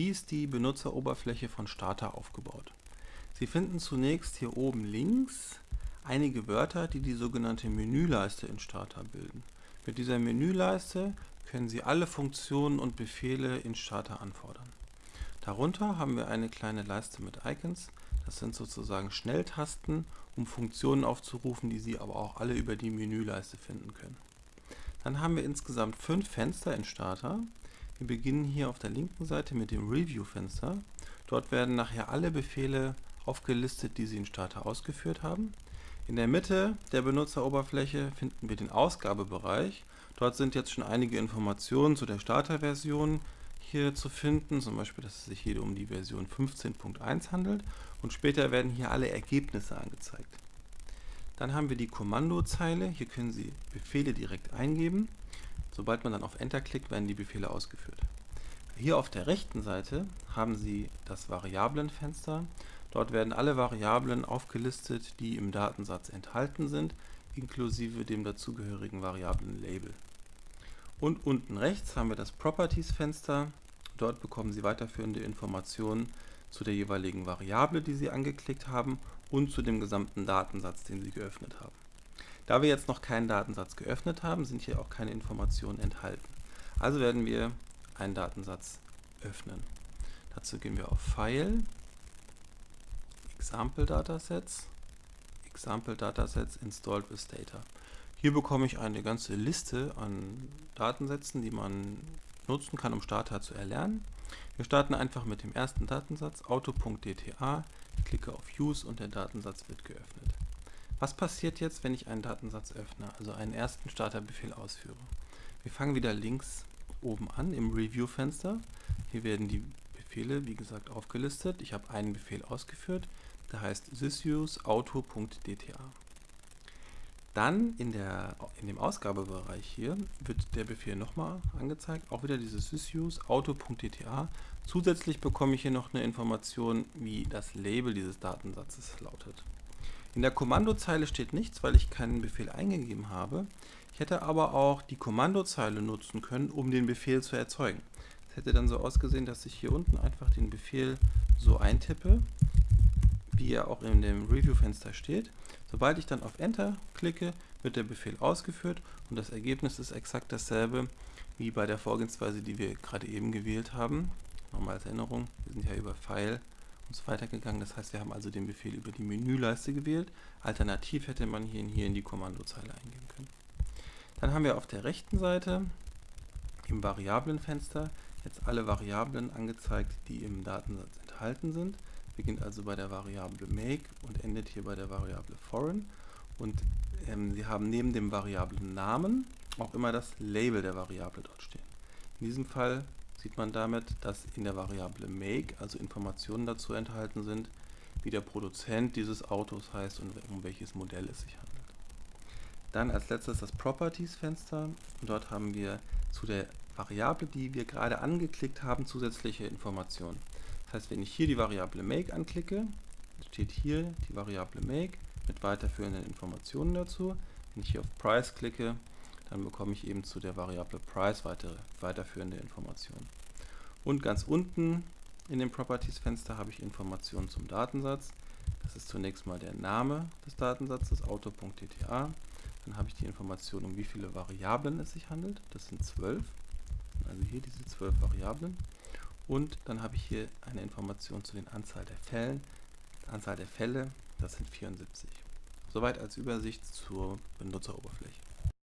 Wie ist die Benutzeroberfläche von Starter aufgebaut? Sie finden zunächst hier oben links einige Wörter, die die sogenannte Menüleiste in Starter bilden. Mit dieser Menüleiste können Sie alle Funktionen und Befehle in Starter anfordern. Darunter haben wir eine kleine Leiste mit Icons. Das sind sozusagen Schnelltasten, um Funktionen aufzurufen, die Sie aber auch alle über die Menüleiste finden können. Dann haben wir insgesamt fünf Fenster in Starter. Wir beginnen hier auf der linken Seite mit dem Review-Fenster. Dort werden nachher alle Befehle aufgelistet, die Sie in Starter ausgeführt haben. In der Mitte der Benutzeroberfläche finden wir den Ausgabebereich. Dort sind jetzt schon einige Informationen zu der Starter-Version hier zu finden, zum Beispiel, dass es sich hier um die Version 15.1 handelt und später werden hier alle Ergebnisse angezeigt. Dann haben wir die Kommandozeile, hier können Sie Befehle direkt eingeben Sobald man dann auf Enter klickt, werden die Befehle ausgeführt. Hier auf der rechten Seite haben Sie das Variablenfenster. Dort werden alle Variablen aufgelistet, die im Datensatz enthalten sind, inklusive dem dazugehörigen Variablenlabel. Und unten rechts haben wir das Properties-Fenster. Dort bekommen Sie weiterführende Informationen zu der jeweiligen Variable, die Sie angeklickt haben und zu dem gesamten Datensatz, den Sie geöffnet haben. Da wir jetzt noch keinen Datensatz geöffnet haben, sind hier auch keine Informationen enthalten. Also werden wir einen Datensatz öffnen. Dazu gehen wir auf File, Example Datasets, Example Datasets Installed with Data. Hier bekomme ich eine ganze Liste an Datensätzen, die man nutzen kann, um Starter zu erlernen. Wir starten einfach mit dem ersten Datensatz, auto.dta, klicke auf Use und der Datensatz wird geöffnet. Was passiert jetzt, wenn ich einen Datensatz öffne, also einen ersten Starterbefehl ausführe? Wir fangen wieder links oben an im Review-Fenster. Hier werden die Befehle, wie gesagt, aufgelistet. Ich habe einen Befehl ausgeführt, der heißt sysusauto.dta. Dann in, der, in dem Ausgabebereich hier wird der Befehl nochmal angezeigt, auch wieder dieses sysusauto.dta. Zusätzlich bekomme ich hier noch eine Information, wie das Label dieses Datensatzes lautet. In der Kommandozeile steht nichts, weil ich keinen Befehl eingegeben habe. Ich hätte aber auch die Kommandozeile nutzen können, um den Befehl zu erzeugen. Es hätte dann so ausgesehen, dass ich hier unten einfach den Befehl so eintippe, wie er auch in dem Review-Fenster steht. Sobald ich dann auf Enter klicke, wird der Befehl ausgeführt und das Ergebnis ist exakt dasselbe wie bei der Vorgehensweise, die wir gerade eben gewählt haben. Nochmal als Erinnerung, wir sind ja über File und so. Das heißt, wir haben also den Befehl über die Menüleiste gewählt. Alternativ hätte man ihn hier in die Kommandozeile eingeben können. Dann haben wir auf der rechten Seite im Variablenfenster jetzt alle Variablen angezeigt, die im Datensatz enthalten sind. Beginnt also bei der Variable make und endet hier bei der Variable foreign. Und ähm, Sie haben neben dem Variablen Namen auch immer das Label der Variable dort stehen. In diesem Fall sieht man damit, dass in der Variable make also Informationen dazu enthalten sind, wie der Produzent dieses Autos heißt und um welches Modell es sich handelt. Dann als letztes das Properties-Fenster. Dort haben wir zu der Variable, die wir gerade angeklickt haben, zusätzliche Informationen. Das heißt, wenn ich hier die Variable make anklicke, steht hier die Variable make mit weiterführenden Informationen dazu. Wenn ich hier auf Price klicke, dann bekomme ich eben zu der Variable Price weitere, weiterführende Informationen. Und ganz unten in dem Properties-Fenster habe ich Informationen zum Datensatz. Das ist zunächst mal der Name des Datensatzes, auto.dta. Dann habe ich die Information, um wie viele Variablen es sich handelt. Das sind zwölf. Also hier diese zwölf Variablen. Und dann habe ich hier eine Information zu den Anzahl der Fällen. Anzahl der Fälle, das sind 74. Soweit als Übersicht zur Benutzeroberfläche.